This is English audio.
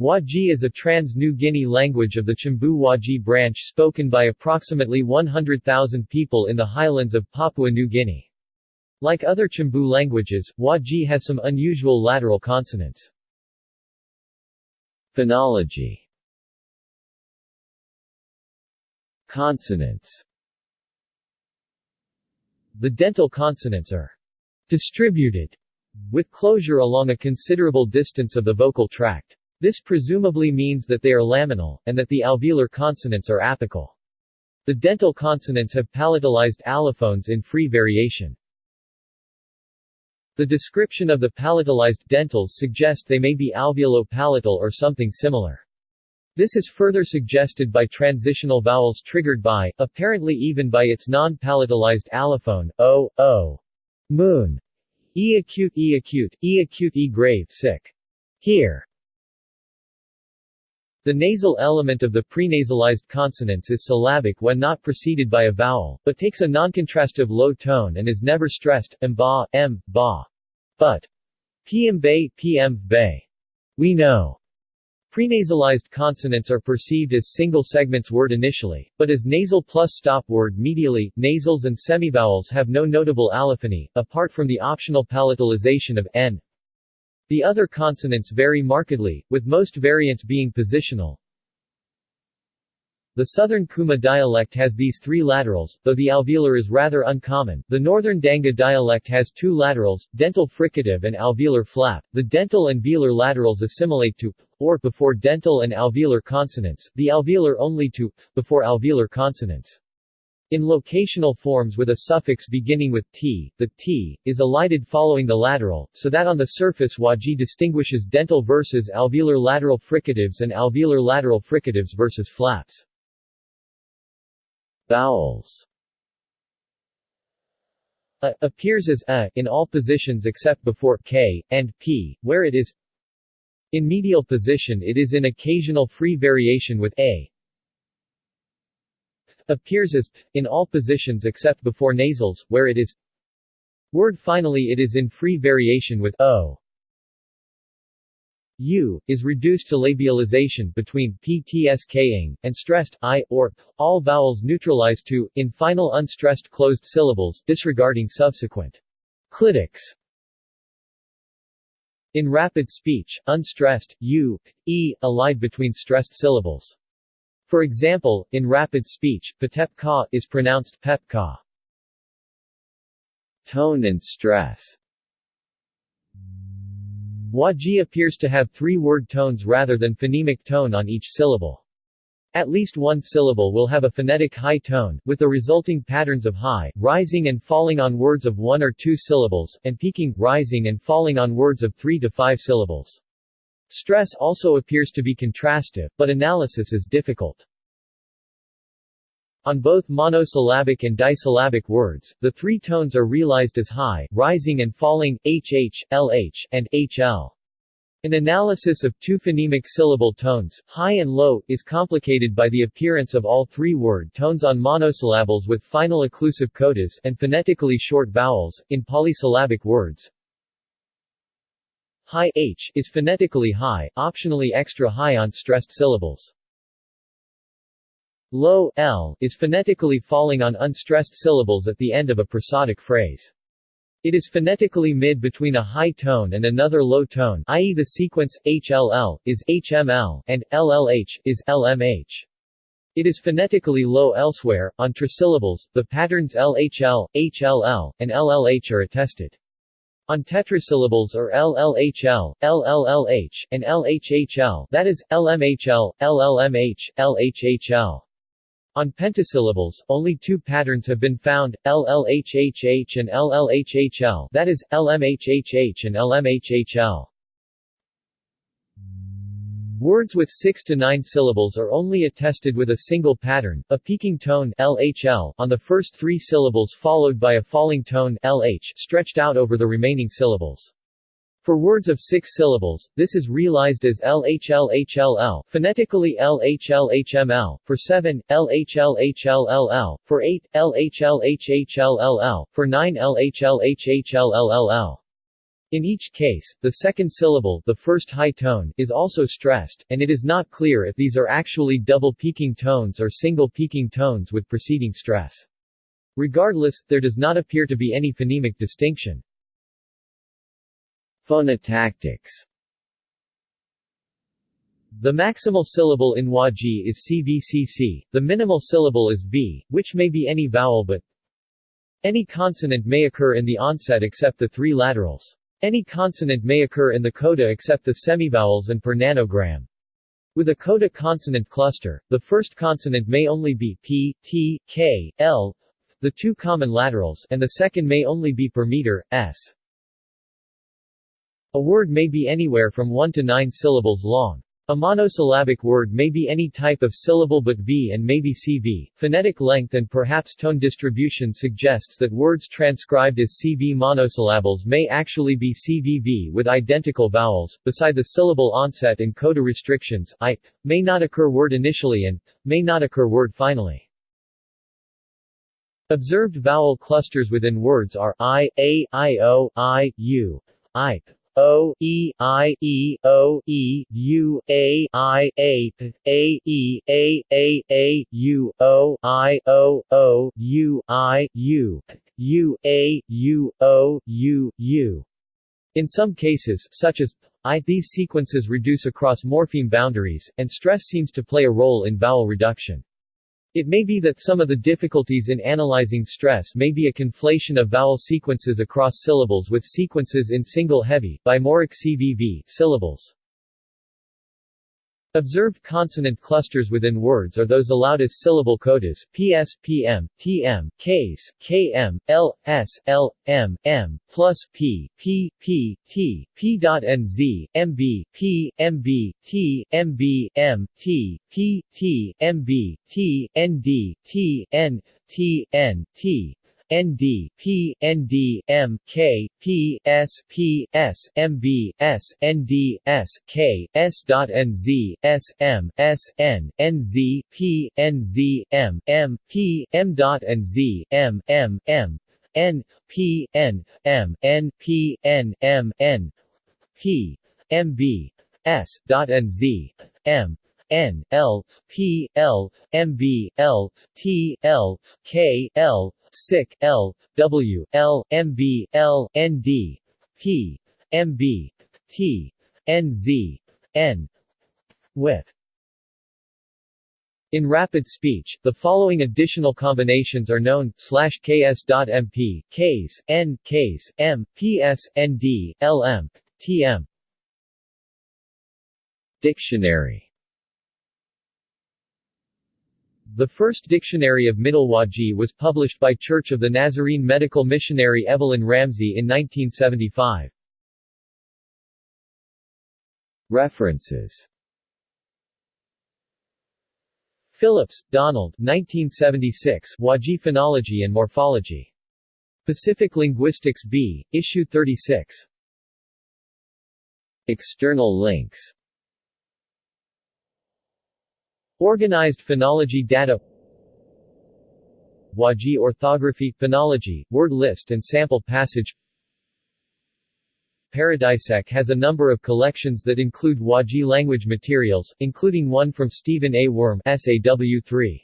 Wahgi is a trans-New Guinea language of the Chimbu Wahgi branch spoken by approximately 100,000 people in the highlands of Papua New Guinea. Like other Chimbu languages, Wahgi has some unusual lateral consonants. Phonology Consonants The dental consonants are distributed with closure along a considerable distance of the vocal tract. This presumably means that they are laminal, and that the alveolar consonants are apical. The dental consonants have palatalized allophones in free variation. The description of the palatalized dentals suggests they may be alveolo-palatal or something similar. This is further suggested by transitional vowels triggered by, apparently even by its non-palatalized allophone, o, o, moon, e acute e acute, e acute e grave sick. Here. The nasal element of the prenasalized consonants is syllabic when not preceded by a vowel, but takes a noncontrastive low tone and is never stressed, m ba, m, ba. But. pm bay, pm bay. We know. Prenasalized consonants are perceived as single segments word initially, but as nasal plus stop word medially, nasals and semivowels have no notable allophony, apart from the optional palatalization of n. The other consonants vary markedly, with most variants being positional. The southern Kuma dialect has these three laterals, though the alveolar is rather uncommon. The northern Danga dialect has two laterals, dental fricative and alveolar flap. The dental and velar laterals assimilate to or before dental and alveolar consonants, the alveolar only to before alveolar consonants. In locational forms with a suffix beginning with t, the t is elided following the lateral, so that on the surface Wahgi distinguishes dental versus alveolar lateral fricatives and alveolar lateral fricatives versus flaps. Vowels a appears as a in all positions except before k and p, where it is in medial position it is in occasional free variation with a appears as in all positions except before nasals, where it is word finally it is in free variation with o u, is reduced to labialization between ptsk and stressed i, or p, all vowels neutralized to, in final unstressed closed syllables, disregarding subsequent clitics. In rapid speech, unstressed, u, e, allied between stressed syllables. For example, in rapid speech, patep ka is pronounced pep ka. Tone and stress Wahgi appears to have three word tones rather than phonemic tone on each syllable. At least one syllable will have a phonetic high tone, with the resulting patterns of high, rising and falling on words of one or two syllables, and peaking, rising and falling on words of three to five syllables. Stress also appears to be contrastive, but analysis is difficult. On both monosyllabic and disyllabic words, the three tones are realized as high, rising and falling, hh, lh, and hl. An analysis of two phonemic syllable tones, high and low, is complicated by the appearance of all three word tones on monosyllables with final occlusive codas and phonetically short vowels, in polysyllabic words. High h is phonetically high, optionally extra high on stressed syllables. Low l is phonetically falling on unstressed syllables at the end of a prosodic phrase. It is phonetically mid between a high tone and another low tone i.e. the sequence, hll, is hml, and llh, is lmh. It is phonetically low elsewhere, on trisyllables, the patterns lhl, hll, and llh are attested. On tetrasyllables are LLHL, LLLH, and LHHL that is, LMHL, LLMH, LHHL. On pentasyllables, only two patterns have been found, LLHHH and LLHHL that is, LMHHH and LMHHL. Words with 6 to 9 syllables are only attested with a single pattern, a peaking tone LHL on the first three syllables followed by a falling tone LH stretched out over the remaining syllables. For words of six syllables, this is realized as LHLHLL, phonetically LHLHML, for seven, LHLHLLL, for eight, LHLHHLLL, for nine LHLHHLLL. In each case, the second syllable the first high tone is also stressed, and it is not clear if these are actually double peaking tones or single peaking tones with preceding stress. Regardless, there does not appear to be any phonemic distinction. Phonotactics The maximal syllable in Wahgi is CVCC, the minimal syllable is V, which may be any vowel but any consonant may occur in the onset except the three laterals. Any consonant may occur in the coda except the semivowels and per nanogram. With a coda consonant cluster, the first consonant may only be p, t, k, l, the two common laterals, and the second may only be per meter, s. A word may be anywhere from 1 to 9 syllables long. A monosyllabic word may be any type of syllable but V and may be CV. Phonetic length and perhaps tone distribution suggests that words transcribed as CV monosyllables may actually be CVV with identical vowels. Beside the syllable onset and coda restrictions, I may not occur word initially and may not occur word finally. Observed vowel clusters within words are I, A, I, O, I, U, I, O E I E O E U A I A A E A A A U O I O O U I U U A U O U U. In some cases, such as I, these sequences reduce across morpheme boundaries, and stress seems to play a role in vowel reduction. It may be that some of the difficulties in analyzing stress may be a conflation of vowel sequences across syllables with sequences in single heavy, bimoric CVV syllables. Observed consonant clusters within words are those allowed as syllable codas PS, PM, TM, Ks, KM, L, S, L, M, M, plus P, P, P, T, P.NZ, MB, P, MB, T, MB, M, T, P, T, MB, T, ND, T, N, T, N, T, ND, P, ND, M, K, P, S, P, S, MB, S, ND, S, K, S. NZ, S, M, S, N, P, NZ, M, M, P, M. M, M, M, N, P, N, M, N, P, N, M, N, P, NZ, M, N L P L M B L T L K L L W L M B L N D P M B T N Z N with in rapid speech, the following additional combinations are known, slash ks.mp, ks, n, ks, m, ps, nd, lm, tm. Dictionary The first dictionary of Middle Wahgi was published by Church of the Nazarene medical missionary Evelyn Ramsey in 1975. References Phillips, Donald 1976 Wahgi Phonology and Morphology. Pacific Linguistics B, Issue 36. External links Organized phonology data Wahgi orthography, phonology, word list and sample passage Paradisec has a number of collections that include Wahgi language materials, including one from Stephen A. Wurm SAW3.